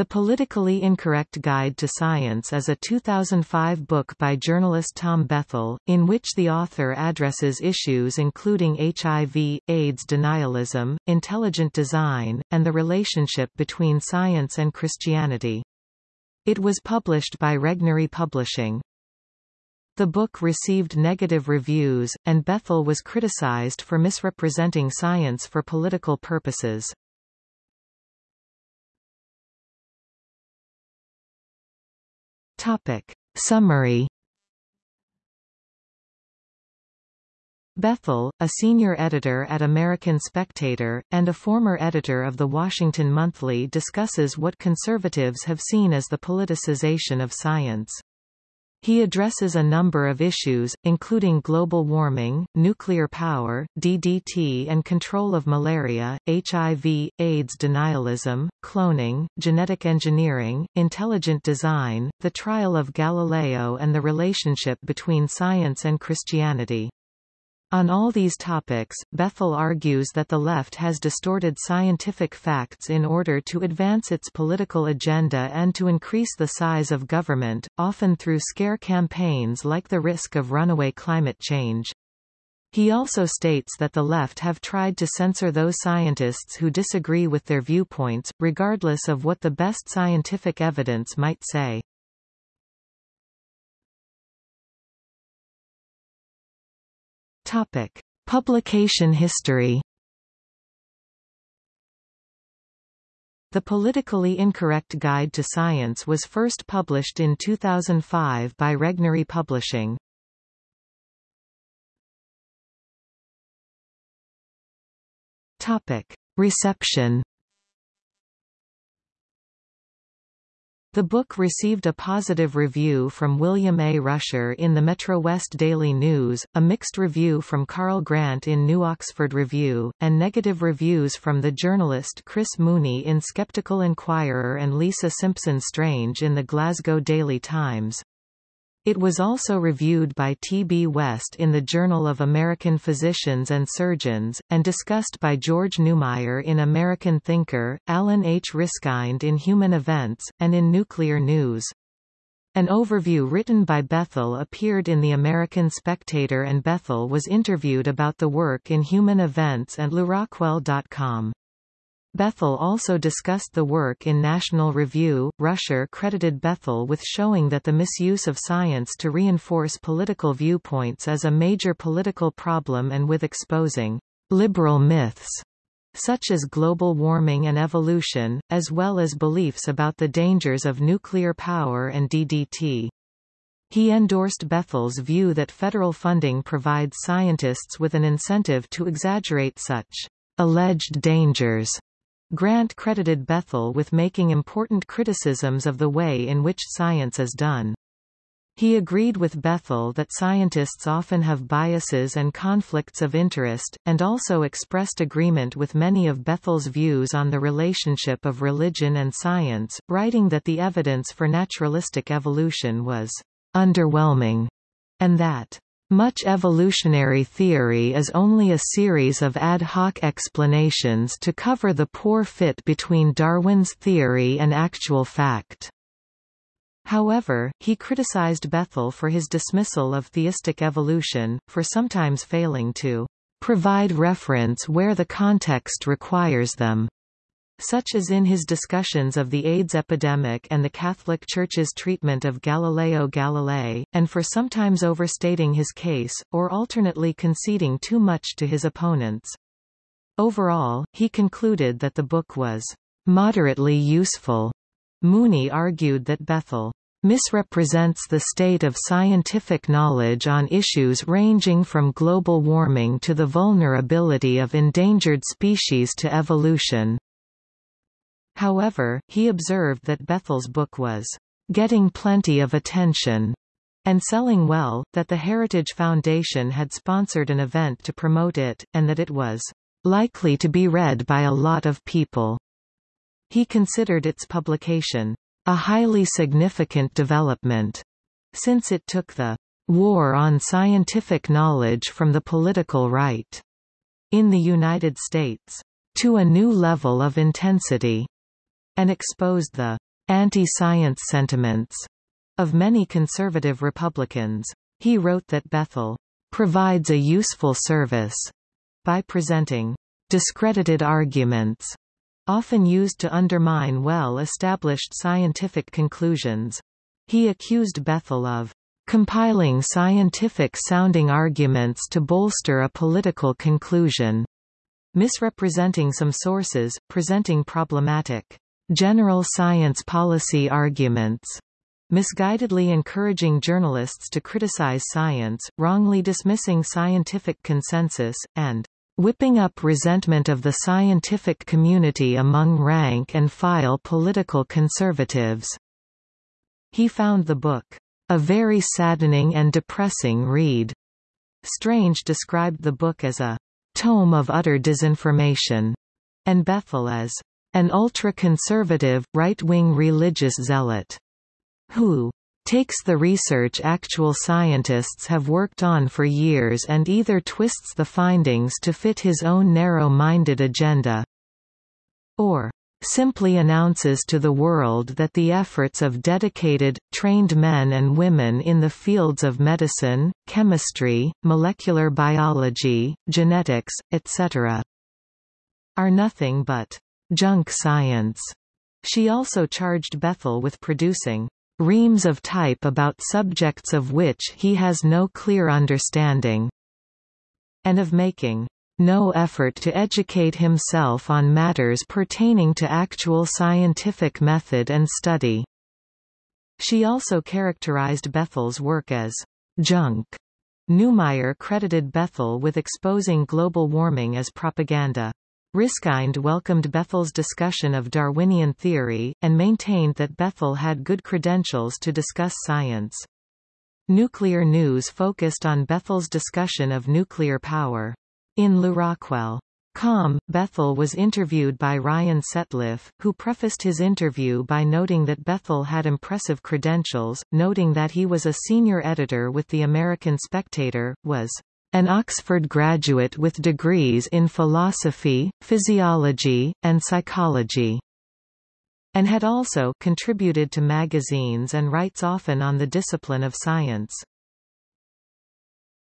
The Politically Incorrect Guide to Science is a 2005 book by journalist Tom Bethell, in which the author addresses issues including HIV, AIDS denialism, intelligent design, and the relationship between science and Christianity. It was published by Regnery Publishing. The book received negative reviews, and Bethell was criticized for misrepresenting science for political purposes. Topic. Summary Bethell, a senior editor at American Spectator, and a former editor of The Washington Monthly discusses what conservatives have seen as the politicization of science. He addresses a number of issues, including global warming, nuclear power, DDT and control of malaria, HIV, AIDS denialism, cloning, genetic engineering, intelligent design, the trial of Galileo and the relationship between science and Christianity. On all these topics, Bethell argues that the left has distorted scientific facts in order to advance its political agenda and to increase the size of government, often through scare campaigns like the risk of runaway climate change. He also states that the left have tried to censor those scientists who disagree with their viewpoints, regardless of what the best scientific evidence might say. Topic: Publication history. The Politically Incorrect Guide to Science was first published in 2005 by Regnery Publishing. Topic: Reception The book received a positive review from William A. Rusher in the Metro West Daily News, a mixed review from Carl Grant in New Oxford Review, and negative reviews from the journalist Chris Mooney in Skeptical Inquirer and Lisa Simpson Strange in the Glasgow Daily Times. It was also reviewed by T. B. West in the Journal of American Physicians and Surgeons, and discussed by George Neumayr in American Thinker, Alan H. Ryskind in Human Events, and in Nuclear News. An overview written by Bethell appeared in the American Spectator and Bethell was interviewed about the work in Human Events and LewRockwell.com. Bethell also discussed the work in National Review. Rusher credited Bethell with showing that the misuse of science to reinforce political viewpoints is a major political problem and with exposing liberal myths such as global warming and evolution, as well as beliefs about the dangers of nuclear power and DDT. He endorsed Bethell's view that federal funding provides scientists with an incentive to exaggerate such alleged dangers Grant credited Bethell with making important criticisms of the way in which science is done. He agreed with Bethell that scientists often have biases and conflicts of interest, and also expressed agreement with many of Bethell's views on the relationship of religion and science, writing that the evidence for naturalistic evolution was underwhelming, and that much evolutionary theory is only a series of ad hoc explanations to cover the poor fit between Darwin's theory and actual fact. However, he criticized Bethell for his dismissal of theistic evolution, for sometimes failing to provide reference where the context requires them such as in his discussions of the AIDS epidemic and the Catholic Church's treatment of Galileo Galilei, and for sometimes overstating his case, or alternately conceding too much to his opponents. Overall, he concluded that the book was moderately useful. Mooney argued that Bethell misrepresents the state of scientific knowledge on issues ranging from global warming to the vulnerability of endangered species to evolution. However, he observed that Bethell's book was getting plenty of attention and selling well, that the Heritage Foundation had sponsored an event to promote it, and that it was likely to be read by a lot of people. He considered its publication a highly significant development, since it took the war on scientific knowledge from the political right in the United States to a new level of intensity and exposed the anti-science sentiments of many conservative Republicans. He wrote that Bethell provides a useful service by presenting discredited arguments often used to undermine well-established scientific conclusions. He accused Bethell of compiling scientific-sounding arguments to bolster a political conclusion, misrepresenting some sources, presenting problematic general science policy arguments, misguidedly encouraging journalists to criticize science, wrongly dismissing scientific consensus, and whipping up resentment of the scientific community among rank-and-file political conservatives. He found the book, "...a very saddening and depressing read." Strange described the book as a tome of utter disinformation, and Bethell as an ultra-conservative, right-wing religious zealot, who takes the research actual scientists have worked on for years and either twists the findings to fit his own narrow-minded agenda, or simply announces to the world that the efforts of dedicated, trained men and women in the fields of medicine, chemistry, molecular biology, genetics, etc. are nothing but junk science. She also charged Bethell with producing reams of type about subjects of which he has no clear understanding, and of making no effort to educate himself on matters pertaining to actual scientific method and study. She also characterized Bethell's work as junk. Neumayr credited Bethell with exposing global warming as propaganda. Ryskind welcomed Bethell's discussion of Darwinian theory, and maintained that Bethell had good credentials to discuss science. Nuclear News focused on Bethell's discussion of nuclear power. In Lew Rockwell. Com, Bethell was interviewed by Ryan Setliff, who prefaced his interview by noting that Bethell had impressive credentials, noting that he was a senior editor with the American Spectator, was an Oxford graduate with degrees in philosophy, physiology, and psychology, and had also contributed to magazines and writes often on the discipline of science.